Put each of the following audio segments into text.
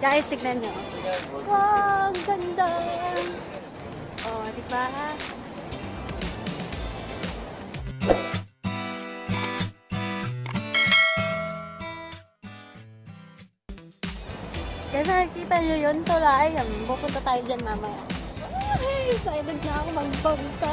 Guys, tignan nyo. Wow, ang ganda. Oh, di ba? Guys, nakikita nyo yun, tulay. Pupunta tayo dyan mamaya. Ay, excited na ako magbangka.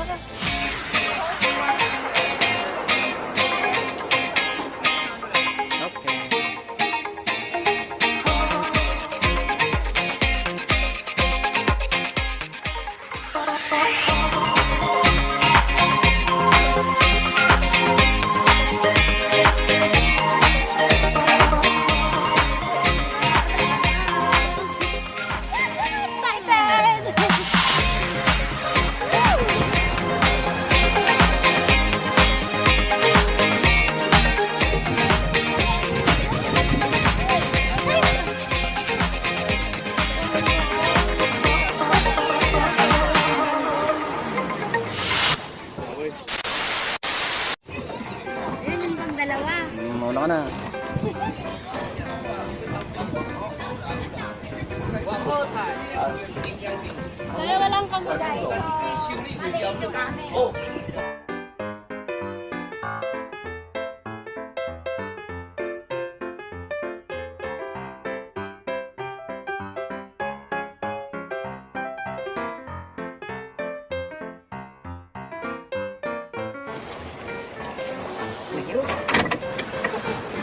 Guys. Oh.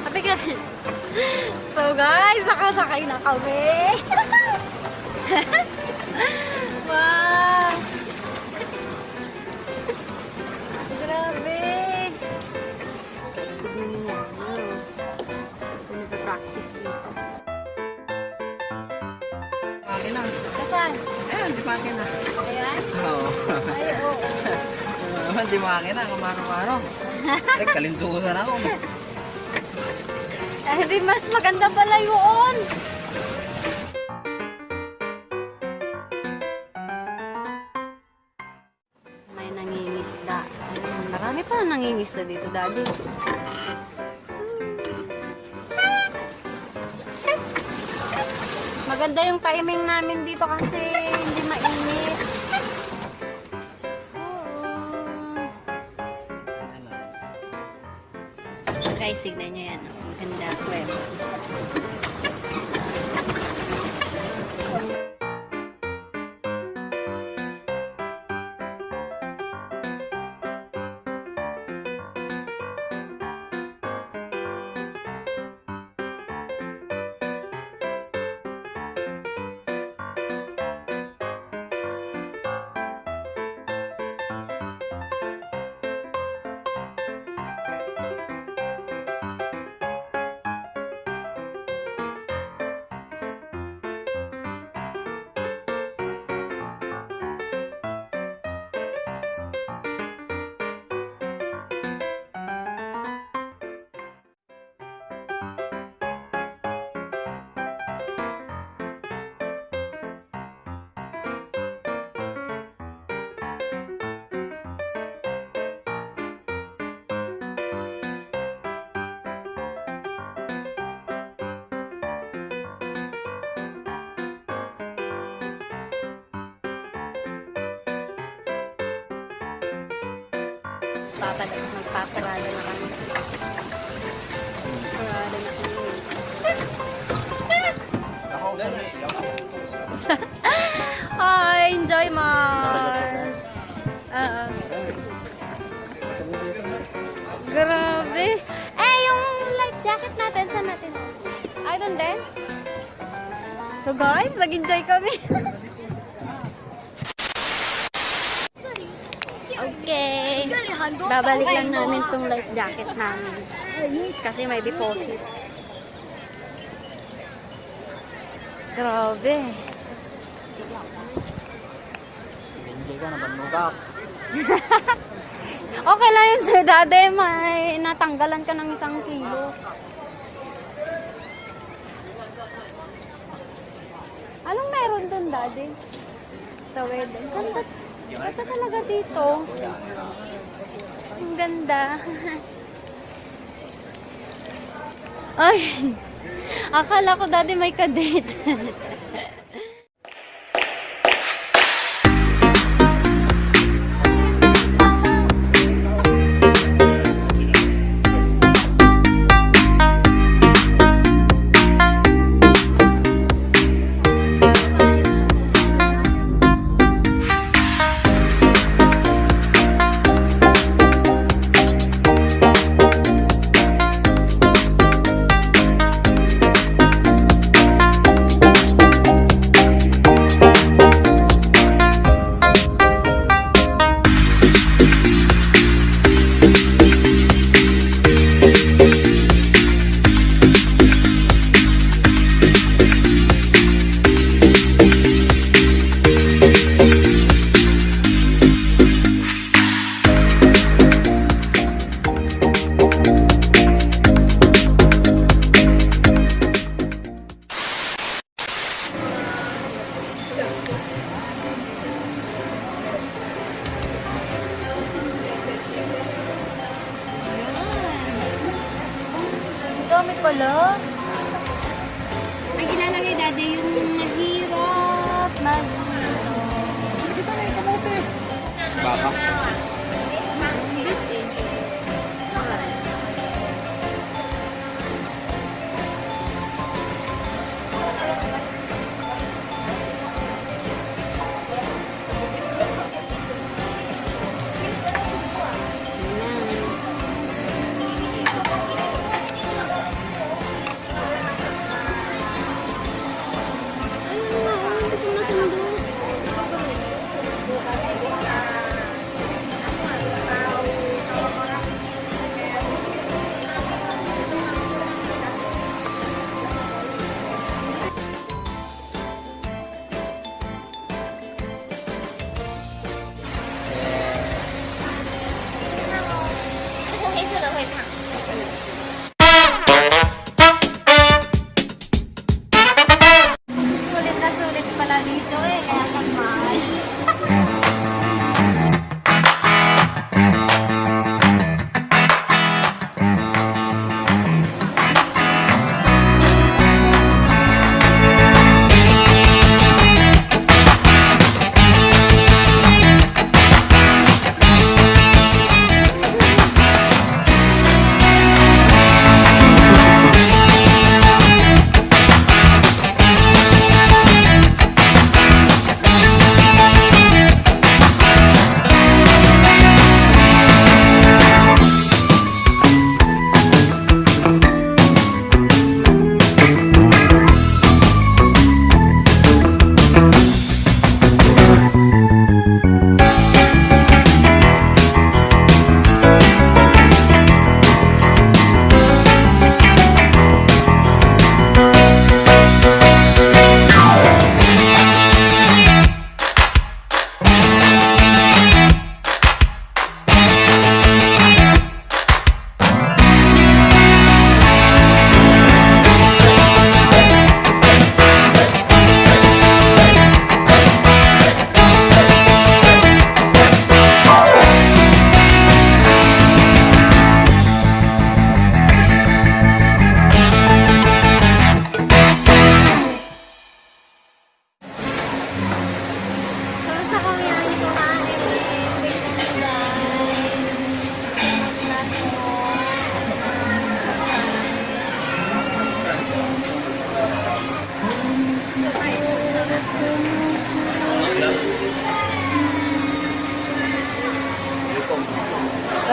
Sabi. So guys, nakasakay na kami. Makina. Kasan? Ayan, di makina. Ayan? Oo. Ay, oo. Naman, di makina. Kamaro-maro. Ay, kalintusan ako. Eh, di mas maganda pala yun. May nangingisda. Marami pa nangingisda dito, daddy. Maganda yung timing namin dito kasi hindi mainit. Papala, magpaparada na kami. Parada na kami. Hi! Enjoy Mars! Oo. Grabe! Eh, yung life jacket natin, saan natin? I don't din. So guys, nag-enjoy kami. okay. Babalik lang namin tong life jacket namin. Kasi may deposit. Grabe. Hindi ka na banugak. Okay lang yun sir, dati may natanggalan ka ng isang kilo. Anong meron dun, daddy? Tawid. Saan ba? Basta talaga dito. Ang ganda. Ay, Akala ko dati may kadate. pala. Ang ilalagay dati yung mahirap magluto. Baka.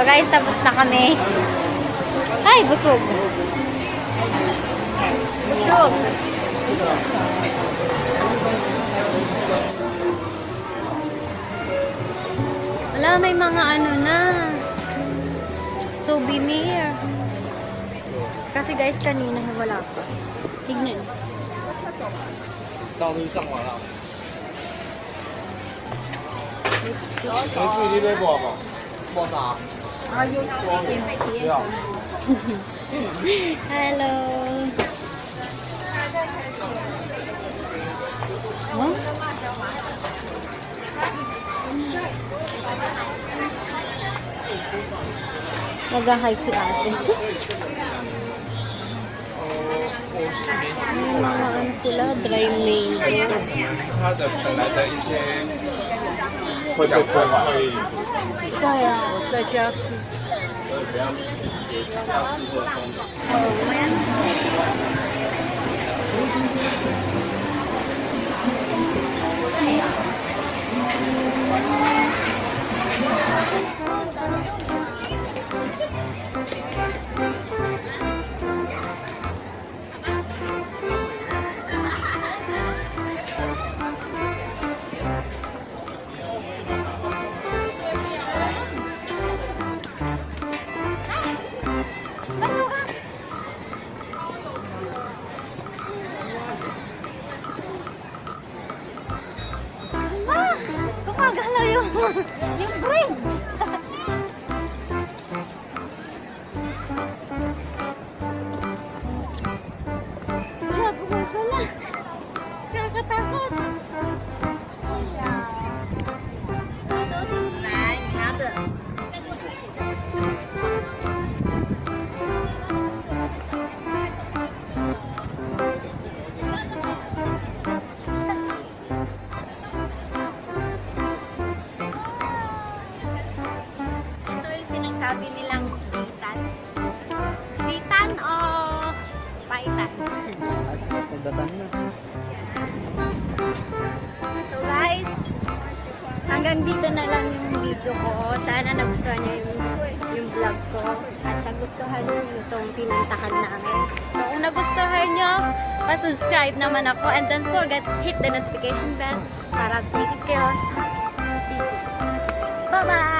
So guys, tapos na kami. Ay, busog. Busog. Wala, may mga ano na. Souvenir. Kasi guys, kanina wala pa. Tignan. Ikaw yung isang wala. Hello。嗯？那加海参啊？那买安古拉 dry mango。他的本来的一些会被破坏。啊，在家吃。Thank you. Paitan? So guys, hanggang dito na lang yung video ko. Sana nagustuhan niyo yung, yung vlog ko. At nagustuhan niyo itong pinuntahan namin. So kung nagustuhan niyo, pa-subscribe naman ako. And don't forget, hit the notification bell para updated kayo sa videos. Bye-bye!